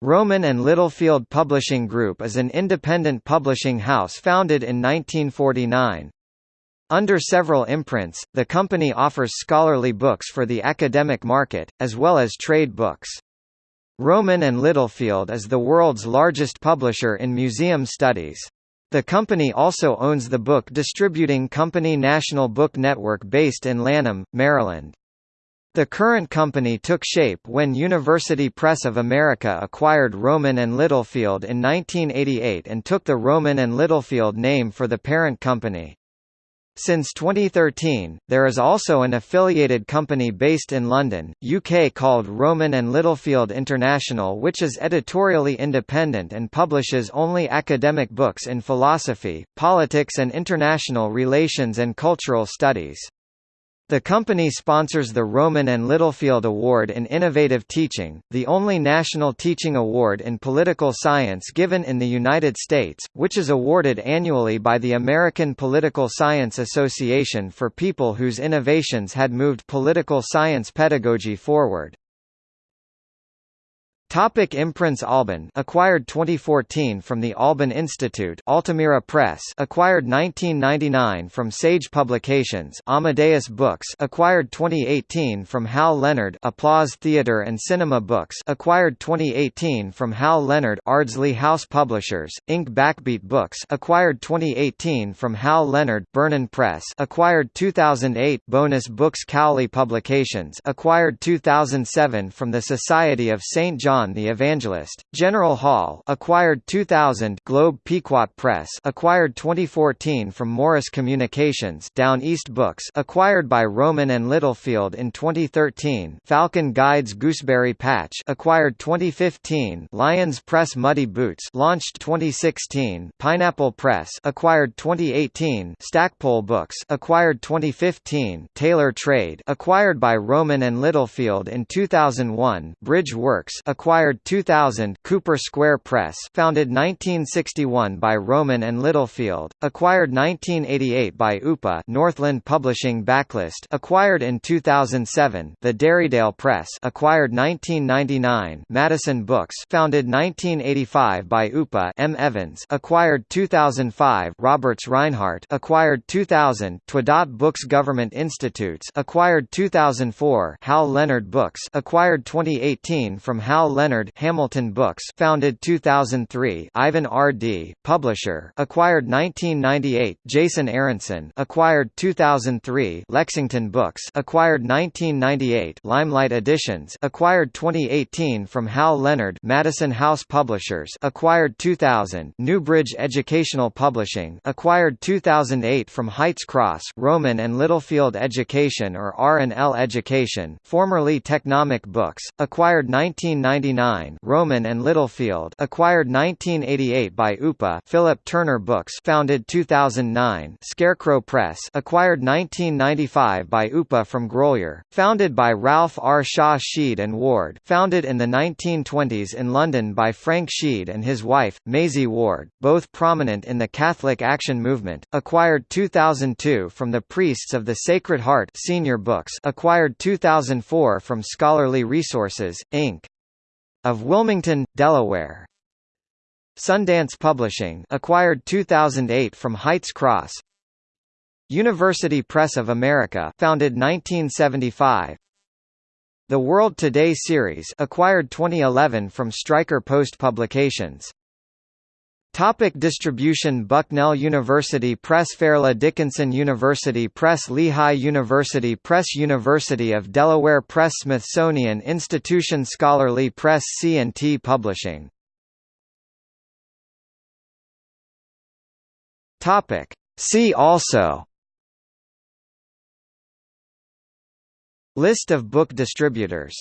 Rowman and Littlefield Publishing Group is an independent publishing house founded in 1949. Under several imprints, the company offers scholarly books for the academic market, as well as trade books. Rowman and Littlefield is the world's largest publisher in museum studies. The company also owns the book distributing company National Book Network based in Lanham, Maryland. The current company took shape when University Press of America acquired Rowman and Littlefield in 1988 and took the Rowman and Littlefield name for the parent company. Since 2013, there is also an affiliated company based in London, UK called Rowman and Littlefield International which is editorially independent and publishes only academic books in philosophy, politics and international relations and cultural studies. The company sponsors the Rowman and Littlefield Award in Innovative Teaching, the only national teaching award in political science given in the United States, which is awarded annually by the American Political Science Association for people whose innovations had moved political science pedagogy forward. Topic imprints Alban acquired 2014 from the Alban Institute. Altamira Press acquired 1999 from Sage Publications. Amadeus Books acquired 2018 from Hal Leonard. Applause Theatre and Cinema Books acquired 2018 from Hal Leonard. Ardsley House Publishers Inc. Backbeat Books acquired 2018 from Hal Leonard. Bernan Press acquired 2008 Bonus Books Cowley Publications acquired 2007 from the Society of St John John the Evangelist. General Hall acquired 2000 Globe Pequot Press acquired 2014 from Morris Communications Down East Books acquired by Rowman and Littlefield in 2013 Falcon Guides Gooseberry Patch acquired 2015 Lyons Press Muddy Boots launched 2016 Pineapple Press acquired 2018 Stackpole Books acquired 2015 Taylor Trade acquired by Rowman and Littlefield in 2001 Bridge Works acquired acquired 2000 Cooper Square Press founded 1961 by Rowman and Littlefield, acquired 1988 by UPA Northland Publishing Backlist acquired in 2007 The Derrydale Press acquired 1999 Madison Books founded 1985 by UPA M. Evans acquired 2005 Roberts Rinehart acquired 2000 TwoDot Books Government Institutes acquired 2004 Hal Leonard Books acquired 2018 from Hal Leonard Hamilton Books founded 2003 Ivan R. Dee, publisher acquired 1998 Jason Aronson acquired 2003 Lexington Books acquired 1998 Limelight Editions acquired 2018 from Hal Leonard Madison House Publishers acquired 2000 Newbridge Educational Publishing acquired 2008 from Heights Cross Rowman and Littlefield Education or R&L Education formerly Technomic Books acquired 1990 1999 Rowman and Littlefield acquired 1988 by UPA Philip Turner Books founded 2009 Scarecrow Press acquired 1995 by UPA from Grolier, founded by Ralph R. Shaw Sheed and Ward founded in the 1920s in London by Frank Sheed and his wife, Maisie Ward, both prominent in the Catholic Action Movement, acquired 2002 from the Priests of the Sacred Heart Senior Books acquired 2004 from Scholarly Resources, Inc of Wilmington, Delaware. Sundance Publishing acquired 2008 from Heights Cross. University Press of America founded 1975. The World Today series acquired 2011 from Stryker Post Publications. Topic distribution Bucknell University Press Fairleigh Dickinson University Press Lehigh University Press University of Delaware Press Smithsonian Institution Scholarly Press C&T Publishing. Topic See also. List of book distributors